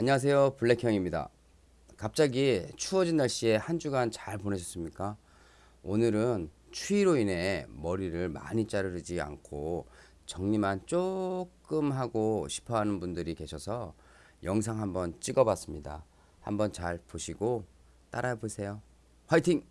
안녕하세요. 블랙형입니다. 갑자기 추워진 날씨에 한 주간 잘 보내셨습니까? 오늘은 추위로 인해 머리를 많이 자르지 않고 정리만 조금 하고 싶어 하는 분들이 계셔서 영상 한번 찍어 봤습니다. 한번 잘 보시고 따라 해 보세요. 화이팅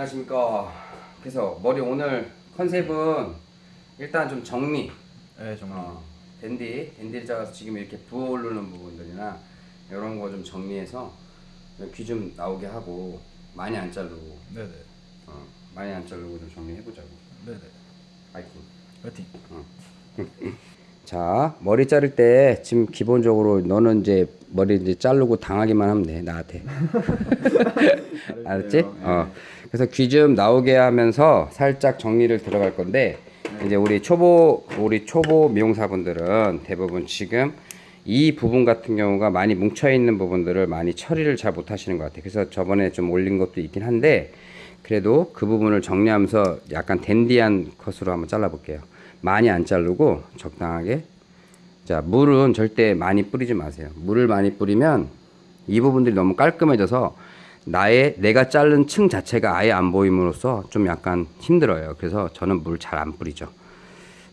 안녕하십니까. 그래서 머리 오늘 컨셉은 일단 좀 정리. 네 정말 어, 댄디 댄디를 잡아서 지금 이렇게 부어오르는 부분들이나 이런 거 좀 정리해서 귀 좀 나오게 하고 많이 안 자르고. 네네. 어, 많이 안 자르고 좀 정리해보자고. 네네. 파이팅. 화이팅. 자 머리 자를 때 지금 기본적으로 너는 이제 머리 이제 자르고 당하기만 하면 돼 나한테. 알았지? 어 그래서 귀 좀 나오게 하면서 살짝 정리를 들어갈 건데 이제 우리 초보 우리 초보 미용사분들은 대부분 지금 이 부분 같은 경우가 많이 뭉쳐 있는 부분들을 많이 처리를 잘 못하시는 것 같아요. 그래서 저번에 좀 올린 것도 있긴 한데 그래도 그 부분을 정리하면서 약간 댄디한 컷으로 한번 잘라볼게요. 많이 안 자르고 적당하게. 자 물은 절대 많이 뿌리지 마세요. 물을 많이 뿌리면 이 부분들이 너무 깔끔해져서 나의 내가 자른 층 자체가 아예 안 보임으로써 좀 약간 힘들어요. 그래서 저는 물 잘 안 뿌리죠.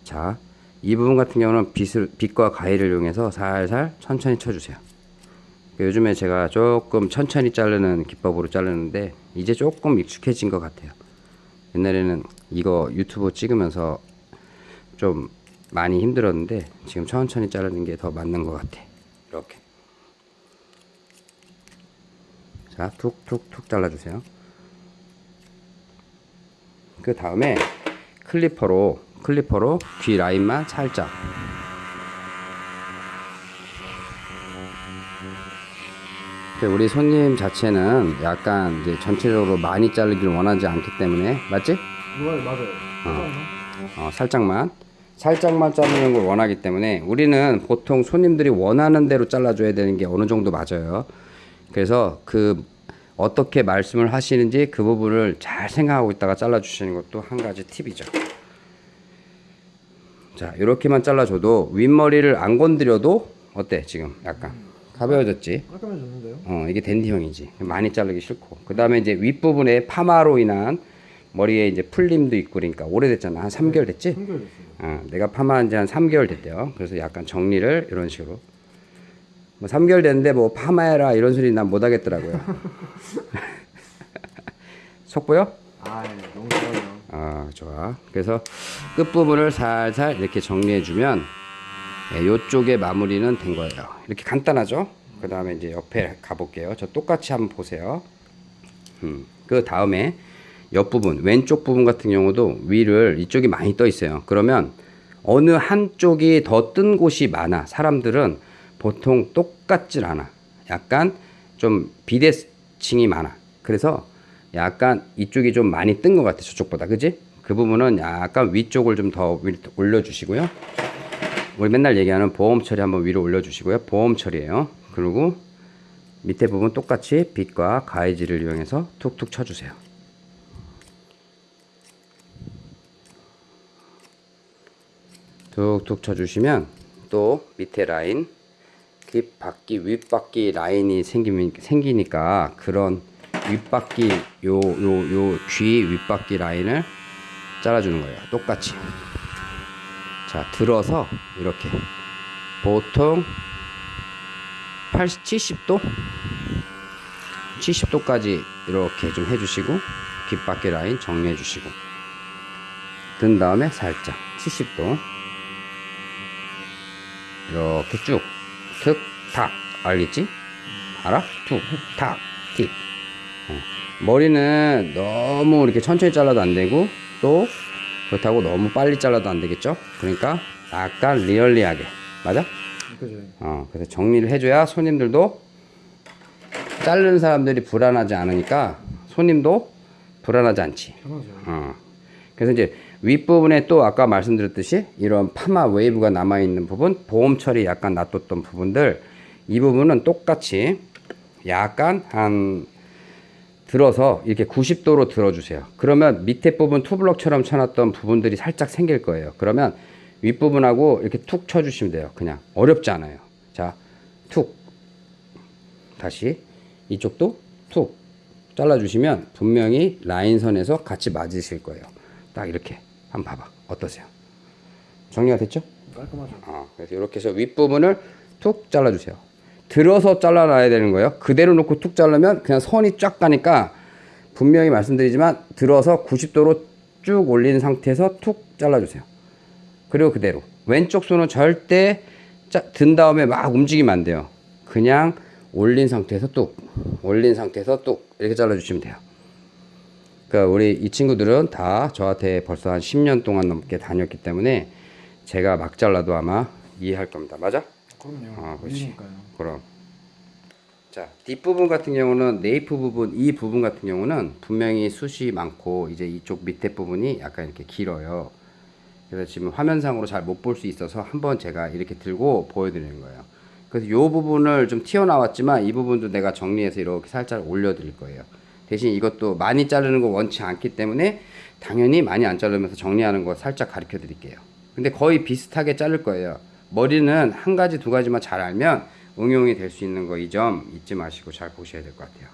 자, 이 부분 같은 경우는 빗을, 빗과 가위를 이용해서 살살 천천히 쳐주세요. 요즘에 제가 조금 천천히 자르는 기법으로 자르는데 이제 조금 익숙해진 것 같아요. 옛날에는 이거 유튜브 찍으면서 좀 많이 힘들었는데 지금 천천히 자르는 게 더 맞는 것 같아. 이렇게. 자, 툭툭툭 잘라주세요. 그 다음에 클리퍼로 클리퍼로 귀 라인만 살짝. 그 우리 손님 자체는 약간 이제 전체적으로 많이 자르기를 원하지 않기 때문에 맞지? 맞아요 맞아요 어, 살짝만 살짝만 자르는 걸 원하기 때문에 우리는 보통 손님들이 원하는 대로 잘라줘야 되는 게 어느 정도 맞아요. 그래서 그 어떻게 말씀을 하시는지 그 부분을 잘 생각하고 있다가 잘라주시는 것도 한 가지 팁이죠. 자 이렇게만 잘라줘도 윗머리를 안 건드려도 어때 지금 약간 가벼워졌지? 깔끔해졌는데요? 어, 이게 댄디형이지. 많이 자르기 싫고. 그 다음에 이제 윗부분에 파마로 인한 머리에 이제 풀림도 있고 그러니까 오래됐잖아. 한 3개월 됐지? 한결됐어요 어, 내가 파마한 지 한 3개월 됐대요. 그래서 약간 정리를 이런 식으로. 뭐 3개월 됐는데 뭐 파마해라 이런 소리 난 못 하겠더라고요. 속보요? 아 예, 너무 좋아요 아, 좋아. 그래서 끝부분을 살살 이렇게 정리해주면 예, 요쪽에 마무리는 된 거예요. 이렇게 간단하죠? 그 다음에 이제 옆에 가볼게요. 저 똑같이 한번 보세요. 음, 그 다음에 옆부분, 왼쪽 부분 같은 경우도 위를 이쪽이 많이 떠 있어요. 그러면 어느 한쪽이 더 뜬 곳이 많아. 사람들은 보통 똑같질 않아. 약간 좀 비대칭이 많아. 그래서 약간 이쪽이 좀 많이 뜬 것 같아. 저쪽보다. 그지? 그 부분은 약간 위쪽을 좀 더 올려주시고요. 우리 맨날 얘기하는 보험 처리 한번 위로 올려주시고요. 보험 처리예요. 그리고 밑에 부분 똑같이 빗과 가위질을 이용해서 툭툭 쳐주세요. 툭툭 쳐주시면 또 밑에 라인 뒷바퀴 윗바퀴 라인이 생기면, 생기니까 그런 윗바퀴 요 요요귀 윗바퀴 라인을 잘라주는 거예요. 똑같이. 자 들어서 이렇게. 보통 80, 70도? 70도까지 이렇게 좀 해주시고 귓바퀴 라인 정리해 주시고. 든 다음에 살짝 70도. 이렇게 쭉 툭탁 알겠지? 알아? 툭탁 틱 어. 머리는 너무 이렇게 천천히 잘라도 안 되고 또 그렇다고 너무 빨리 잘라도 안 되겠죠? 그러니까 약간 리얼리하게 맞아? 그죠 어, 그래서 정리를 해줘야 손님들도 자르는 사람들이 불안하지 않으니까 손님도 불안하지 않지. 편하죠 어. 그래서 이제 윗부분에 또 아까 말씀드렸듯이 이런 파마 웨이브가 남아있는 부분, 보험 처리 약간 놔뒀던 부분들 이 부분은 똑같이 약간 한 들어서 이렇게 90도로 들어주세요. 그러면 밑에 부분 투블럭처럼 쳐놨던 부분들이 살짝 생길 거예요. 그러면 윗부분하고 이렇게 툭 쳐주시면 돼요. 그냥 어렵지 않아요. 자, 툭. 다시 이쪽도 툭 잘라주시면 분명히 라인선에서 같이 맞으실 거예요. 딱 이렇게 한번 봐봐. 어떠세요? 정리가 됐죠? 깔끔하죠. 어, 그래서 이렇게 해서 윗부분을 툭 잘라주세요. 들어서 잘라놔야 되는 거예요. 그대로 놓고 툭 자르면 그냥 선이 쫙 가니까 분명히 말씀드리지만 들어서 90도로 쭉 올린 상태에서 툭 잘라주세요. 그리고 그대로 왼쪽 손은 절대 짜, 든 다음에 막 움직이면 안 돼요. 그냥 올린 상태에서 뚝 올린 상태에서 뚝 이렇게 잘라주시면 돼요. 그러니까 우리 이 친구들은 다 저한테 벌써 한 10년 동안 넘게 다녔기 때문에 제가 막 잘라도 아마 이해할 겁니다. 맞아? 그럼요. 아, 그렇지. 일이니까요. 그럼. 자, 뒷부분 같은 경우는 네이프 부분, 이 부분 같은 경우는 분명히 숱이 많고 이제 이쪽 밑에 부분이 약간 이렇게 길어요. 그래서 지금 화면상으로 잘 못 볼 수 있어서 한번 제가 이렇게 들고 보여드리는 거예요. 그래서 이 부분을 좀 튀어나왔지만 이 부분도 내가 정리해서 이렇게 살짝 올려드릴 거예요. 대신 이것도 많이 자르는 거 원치 않기 때문에 당연히 많이 안 자르면서 정리하는 거 살짝 가르쳐 드릴게요. 근데 거의 비슷하게 자를 거예요. 머리는 한 가지 두 가지만 잘 알면 응용이 될 수 있는 거 이 점 잊지 마시고 잘 보셔야 될 것 같아요.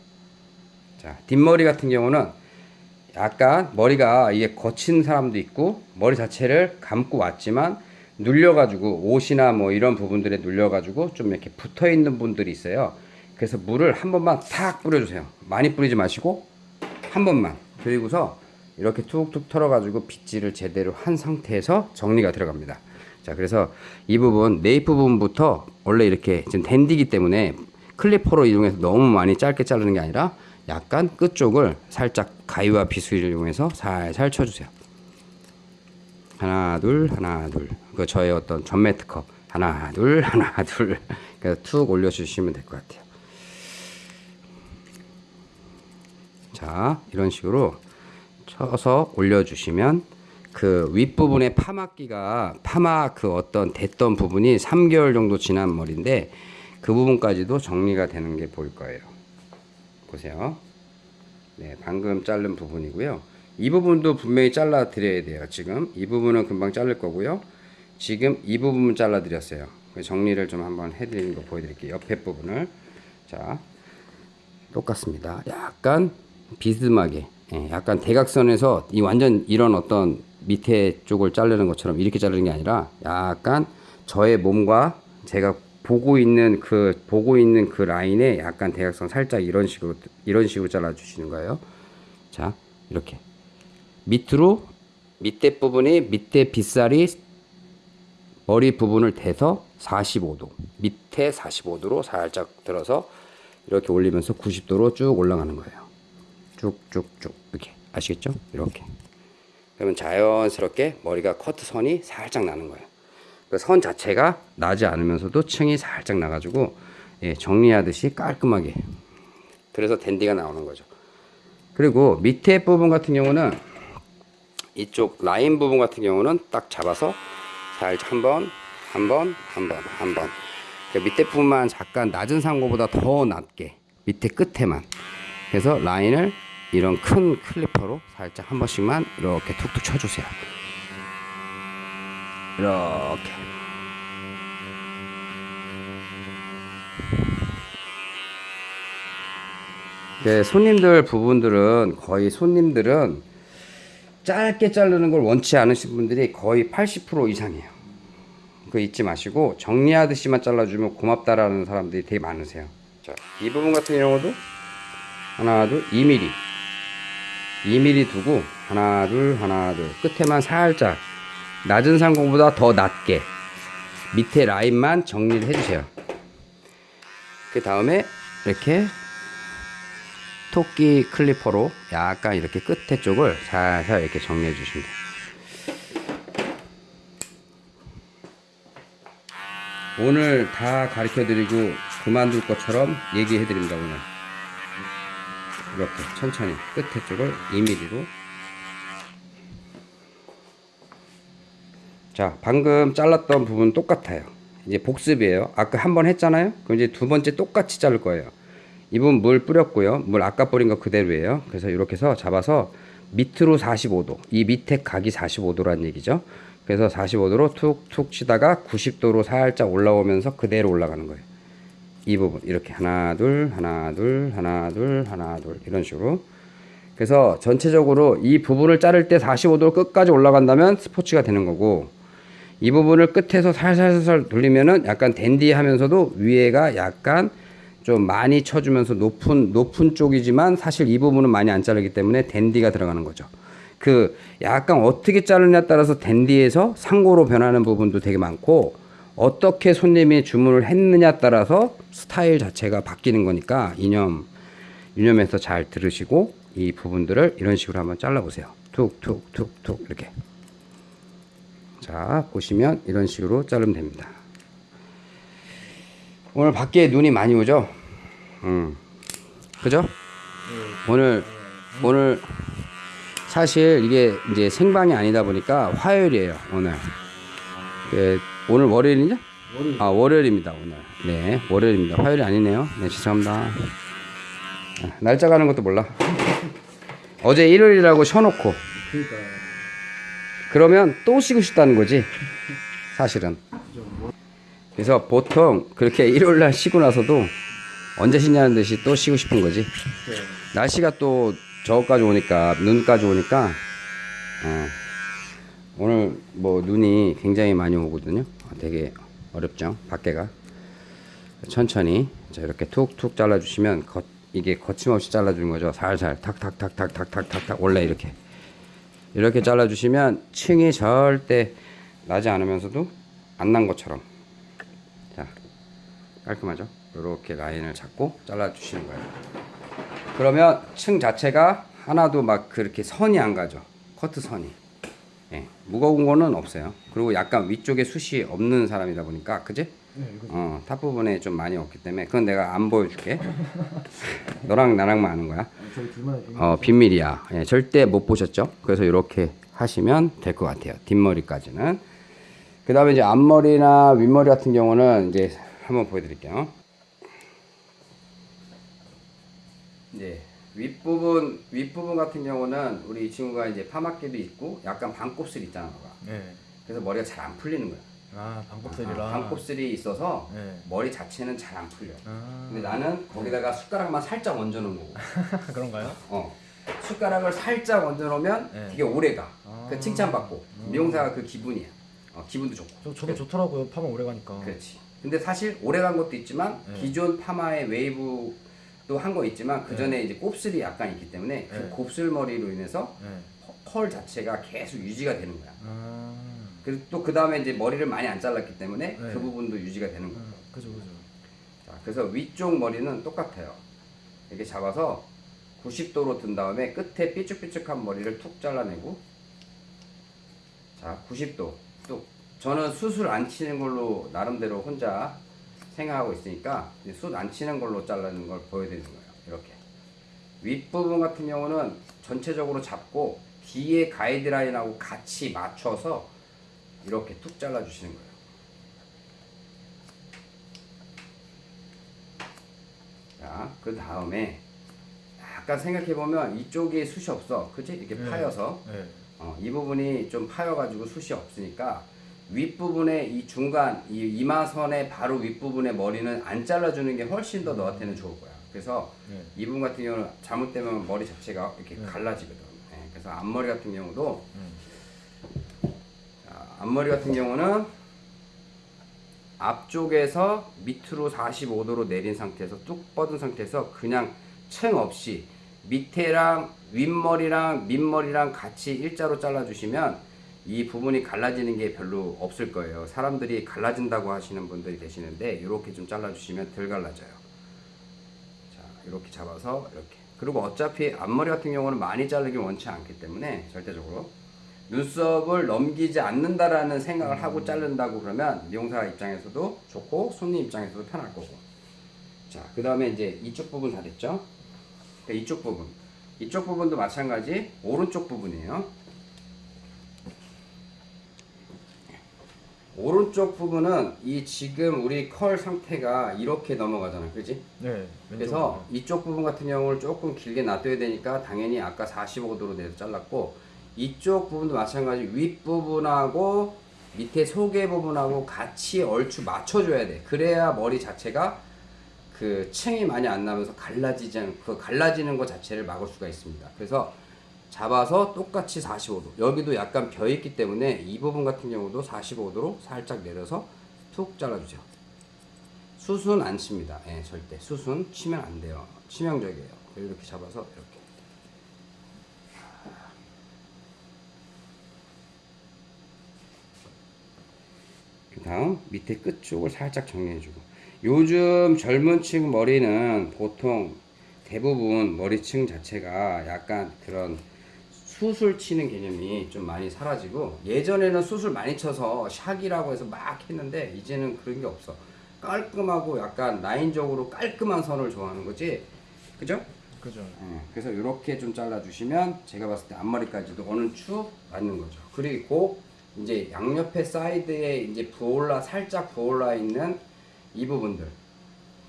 자, 뒷머리 같은 경우는 약간 머리가 이게 거친 사람도 있고 머리 자체를 감고 왔지만 눌려가지고 옷이나 뭐 이런 부분들에 눌려가지고 좀 이렇게 붙어 있는 분들이 있어요. 그래서 물을 한 번만 탁 뿌려주세요. 많이 뿌리지 마시고 한 번만 그리고서 이렇게 툭툭 털어가지고 빗질을 제대로 한 상태에서 정리가 들어갑니다. 자, 그래서 이 부분 네이프 부분부터 원래 이렇게 지금 댄디기 때문에 클리퍼로 이용해서 너무 많이 짧게 자르는 게 아니라 약간 끝쪽을 살짝 가위와 비수를 이용해서 살살 쳐주세요. 하나 둘 하나 둘. 그 저의 어떤 전매 특허 하나 둘 하나 둘. 그래서 툭 올려주시면 될 것 같아요. 자, 이런 식으로 쳐서 올려주시면 그 윗부분에 파마기가 파마 그 어떤 됐던 부분이 3개월 정도 지난 머리인데 그 부분까지도 정리가 되는 게 보일 거예요. 보세요. 네, 방금 자른 부분이고요. 이 부분도 분명히 잘라 드려야 돼요. 지금 이 부분은 금방 자를 거고요. 지금 이 부분 잘라 드렸어요. 정리를 좀 한번 해드리는 거 보여드릴게요. 옆에 부분을 자 똑같습니다. 약간 비스듬하게, 예, 약간 대각선에서 이 완전 이런 어떤 밑에 쪽을 자르는 것처럼 이렇게 자르는 게 아니라 약간 저의 몸과 제가 보고 있는 그 보고 있는 그 라인에 약간 대각선 살짝 이런 식으로 이런 식으로 잘라 주시는 거예요. 자, 이렇게 밑으로 밑에 부분이 밑에 빗살이 머리 부분을 대서 45도 밑에 45도로 살짝 들어서 이렇게 올리면서 90도로 쭉 올라가는 거예요. 쭉쭉쭉 이렇게 아시겠죠? 이렇게 그러면 자연스럽게 머리가 커트 선이 살짝 나는 거예요. 그 선 자체가 나지 않으면서도 층이 살짝 나가지고 예, 정리하듯이 깔끔하게 그래서 댄디가 나오는 거죠. 그리고 밑에 부분 같은 경우는 이쪽 라인 부분 같은 경우는 딱 잡아서 살짝 한 번, 한 번, 한 번, 한 번. 그 밑에 부분만 잠깐 낮은 상고보다 더 낮게 밑에 끝에만. 그래서 라인을 이런 큰 클리퍼로 살짝 한 번씩만 이렇게 툭툭 쳐주세요. 이렇게. 네, 손님들 부분들은 거의 손님들은 짧게 자르는 걸 원치 않으신 분들이 거의 80% 이상이에요. 그 잊지 마시고 정리하듯이만 잘라주면 고맙다라는 사람들이 되게 많으세요. 자, 이 부분 같은 경우도 하나, 둘, 2mm. 2mm 두고 하나, 둘, 하나, 둘. 끝에만 살짝 낮은 상공보다 더 낮게 밑에 라인만 정리를 해주세요. 그 다음에 이렇게 토끼 클리퍼로 약간 이렇게 끝에 쪽을 살살 이렇게 정리해 주시면 돼요. 오늘 다 가르쳐 드리고 그만둘 것처럼 얘기해 드립니다, 오늘. 이렇게 천천히 끝에 쪽을 2mm로 자, 방금 잘랐던 부분 똑같아요. 이제 복습이에요. 아까 한 번 했잖아요. 그럼 이제 두 번째 똑같이 자를 거예요. 이 부분 물 뿌렸고요. 물 아까 뿌린 거 그대로예요. 그래서 이렇게 해서 잡아서 밑으로 45도. 이 밑에 각이 45도란 얘기죠. 그래서 45도로 툭툭 치다가 90도로 살짝 올라오면서 그대로 올라가는 거예요. 이 부분. 이렇게 하나 둘 하나 둘 하나 둘 하나 둘. 이런 식으로. 그래서 전체적으로 이 부분을 자를 때 45도 끝까지 올라간다면 스포츠가 되는 거고 이 부분을 끝에서 살살살살 돌리면은 약간 댄디하면서도 위에가 약간 좀 많이 쳐주면서 높은 높은 쪽이지만 사실 이 부분은 많이 안 자르기 때문에 댄디가 들어가는 거죠. 그 약간 어떻게 자르냐에 따라서 댄디에서 상고로 변하는 부분도 되게 많고 어떻게 손님이 주문을 했느냐에 따라서 스타일 자체가 바뀌는 거니까 이념 유념해서 잘 들으시고 이 부분들을 이런 식으로 한번 잘라보세요. 툭툭툭툭 이렇게. 자 보시면 이런 식으로 자르면 됩니다. 오늘 밖에 눈이 많이 오죠? 음, 그죠? 오늘 오늘 사실 이게 이제 생방이 아니다 보니까 화요일이에요 오늘. 예, 오늘 월요일이냐? 월요일. 아 월요일입니다 오늘. 네 월요일입니다. 화요일이 아니네요. 네 죄송합니다. 아, 날짜 가는 것도 몰라. 어제 일요일이라고 쉬어놓고 그러니까 그러면 또 쉬고 싶다는 거지 사실은. 그래서 보통 그렇게 일요일 날 쉬고 나서도 언제 쉬냐는 듯이 또 쉬고 싶은 거지. 네. 날씨가 또 저까지 오니까 눈까지 오니까 어, 오늘 뭐 눈이 굉장히 많이 오거든요. 되게 어렵죠. 밖에가 천천히 자 이렇게 툭툭 잘라 주시면 거, 이게 거침없이 잘라 주는 거죠. 살살 탁탁탁탁탁탁탁탁 원래 이렇게 이렇게 잘라 주시면 층이 절대 나지 않으면서도 안 난 것처럼 자 깔끔하죠. 이렇게 라인을 잡고 잘라 주시는 거예요. 그러면 층 자체가 하나도 막 그렇게 선이 안 가죠. 커트 선이. 예, 무거운 거는 없어요. 그리고 약간 위쪽에 숱이 없는 사람이다 보니까, 그지? 네, 이거 어, 탑 부분에 좀 많이 없기 때문에, 그건 내가 안 보여줄게. 너랑 나랑만 아는 거야. 비밀. 어, 비밀이야. 예, 절대 못 보셨죠? 그래서 이렇게 하시면 될 것 같아요. 뒷머리까지는. 그 다음에 이제 앞머리나 윗머리 같은 경우는 이제 한번 보여드릴게요. 이제 윗부분, 윗부분 같은 경우는 우리 이 친구가 이제 파마끼도 있고 약간 반곱슬 있잖아, 너가. 네. 그래서 머리가 잘 안 풀리는 거야. 아 반곱슬이라. 아, 반곱슬이 있어서 네. 머리 자체는 잘 안 풀려. 아 근데 나는 거기다가 숟가락만 살짝 얹어 놓은 거고. 그런가요? 어. 숟가락을 살짝 얹어 놓으면 네. 되게 오래 가. 아. 그 칭찬받고. 미용사가 그 기분이야. 어, 기분도 좋고. 저 저도 좋더라고요. 파마 오래 가니까. 그렇지. 근데 사실 오래 간 것도 있지만 네. 기존 파마의 웨이브도 한 거 있지만 그 전에 이제 곱슬이 약간 있기 때문에 그 네. 곱슬 머리로 인해서 네. 펄 자체가 계속 유지가 되는 거야. 아. 그리고 또그 다음에 이제 머리를 많이 안 잘랐기 때문에 네. 그 부분도 유지가 되는 거야. 아, 그죠 그죠. 자, 그래서 위쪽 머리는 똑같아요. 이렇게 잡아서 90도로 든 다음에 끝에 삐쭉삐쭉한 머리를 툭 잘라내고 자 90도 또 저는 숱을 안 치는 걸로 나름대로 혼자 생각하고 있으니까 숱 안 치는 걸로 자르는 걸 보여드리는 거예요. 이렇게 윗부분 같은 경우는 전체적으로 잡고 뒤에 가이드라인하고 같이 맞춰서 이렇게 툭 잘라주시는 거예요. 자, 그 다음에 약간 생각해 보면 이쪽에 숱이 없어, 그치? 이렇게 네. 파여서 네. 어, 이 부분이 좀 파여가지고 숱이 없으니까 윗 부분에 이 중간 이 이마선의 바로 윗 부분에 머리는 안 잘라주는 게 훨씬 더 너한테는 좋을 거야. 그래서 네. 이 부분 같은 경우는 잘못되면 머리 자체가 이렇게 네. 갈라지거든. 네, 그래서 앞머리 같은 경우도 음. 자, 앞머리 같은 경우는 앞쪽에서 밑으로 45도로 내린 상태에서 뚝 뻗은 상태에서 그냥 층 없이 밑에랑 윗머리랑 밑머리랑 같이 일자로 잘라주시면 이 부분이 갈라지는 게 별로 없을 거예요. 사람들이 갈라진다고 하시는 분들이 계시는데 이렇게 좀 잘라주시면 덜 갈라져요. 자, 이렇게 잡아서 이렇게. 그리고 어차피 앞머리 같은 경우는 많이 자르기 원치 않기 때문에 절대적으로 눈썹을 넘기지 않는다라는 생각을 하고 자른다고 그러면 미용사 입장에서도 좋고 손님 입장에서도 편할 거고. 자, 그 다음에 이제 이쪽 부분 다 됐죠? 그러니까 이쪽 부분. 이쪽 부분도 마찬가지 오른쪽 부분이에요. 오른쪽 부분은 이 지금 우리 컬 상태가 이렇게 넘어가잖아, 그렇지? 네. 그래서 이쪽 부분 같은 경우를 조금 길게 놔둬야 되니까 당연히 아까 45도로 내서 잘랐고 이쪽 부분도 마찬가지 윗 부분하고 밑에 소개 부분하고 같이 얼추 맞춰줘야 돼. 그래야 머리 자체가 그 층이 많이 안 나면서 갈라지지 않, 그 갈라지는 것 자체를 막을 수가 있습니다. 그래서 잡아서 똑같이 45도. 여기도 약간 벼 있기 때문에 이 부분 같은 경우도 45도로 살짝 내려서 툭 잘라주세요. 수순 안 칩니다. 예, 절대. 수순 치면 안 돼요. 치명적이에요. 이렇게 잡아서 이렇게. 그 다음 밑에 끝 쪽을 살짝 정리해주고. 요즘 젊은 층 머리는 보통 대부분 머리층 자체가 약간 그런 수술 치는 개념이 좀 많이 사라지고 예전에는 수술 많이 쳐서 샥이라고 해서 막 했는데 이제는 그런 게 없어. 깔끔하고 약간 라인적으로 깔끔한 선을 좋아하는 거지? 그죠? 그죠. 예, 그래서 이렇게 좀 잘라주시면 제가 봤을 때 앞머리까지도 어느 추 맞는 거죠. 그리고 이제 양옆에 사이드에 이제 부올라 살짝 부올라 있는 이 부분들.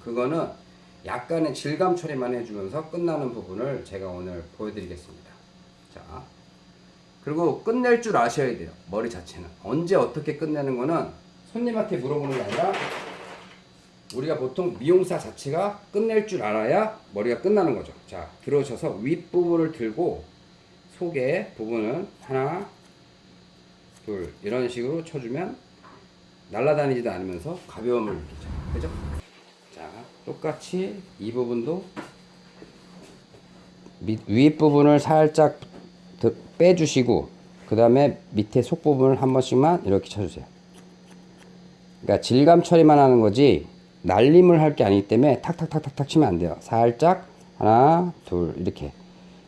그거는 약간의 질감 처리만 해주면서 끝나는 부분을 제가 오늘 보여드리겠습니다 자, 그리고 끝낼 줄 아셔야 돼요. 머리 자체는. 언제 어떻게 끝내는 거는 손님한테 물어보는 게 아니라 우리가 보통 미용사 자체가 끝낼 줄 알아야 머리가 끝나는 거죠. 자, 들어오셔서 윗부분을 들고 속에 부분은 하나, 둘, 이런 식으로 쳐주면 날아다니지도 않으면서 가벼움을 느끼죠. 그죠? 자, 똑같이 이 부분도 밑, 윗 부분을 살짝 드- 빼주시고 그 다음에 밑에 속 부분을 한 번씩만 이렇게 쳐주세요. 그러니까 질감 처리만 하는 거지 날림을 할 게 아니기 때문에 탁탁탁탁탁 치면 안 돼요. 살짝 하나 둘 이렇게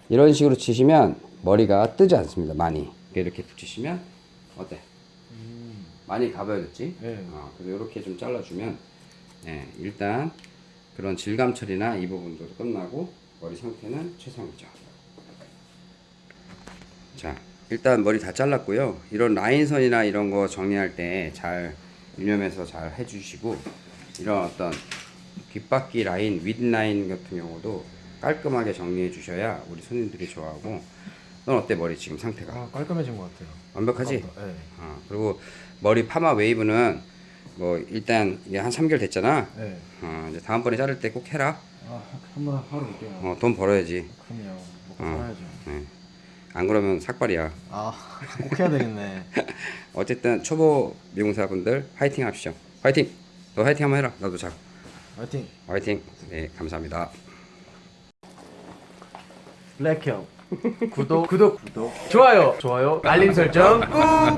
이런 식으로 치시면 머리가 뜨지 않습니다. 많이 이렇게 붙이시면 어때? 많이 가벼워졌지? 네. 어, 그래서 이렇게 좀 잘라주면 예, 일단 그런 질감 처리나 이 부분도 끝나고 머리 상태는 최상이죠. 자, 일단 머리 다 잘랐고요. 이런 라인선이나 이런 거 정리할 때 잘 유념해서 잘 해주시고 이런 어떤 귓바퀴 라인, 윗 라인 같은 경우도 깔끔하게 정리해 주셔야 우리 손님들이 좋아하고 넌 어때 머리 지금 상태가 아 깔끔해진 것 같아요. 완벽하지? 네. 어, 그리고 머리 파마 웨이브는 뭐 일단 이게 한 3개월 됐잖아. 네. 어, 이제 다음번에 자를 때 꼭 해라. 아 한번 하러 올게요. 어, 돈 벌어야지. 그럼요. 먹고 어. 살아야죠. 네. 안 그러면 삭발이야. 아 꼭 해야 되겠네. 어쨌든 초보 미용사분들 화이팅 합시오. 화이팅. 너 화이팅 한번 해라. 나도 자. 화이팅. 화이팅. 네, 감사합니다. 블랙형 구독 구독 구독 좋아요 좋아요 알림 설정 꾹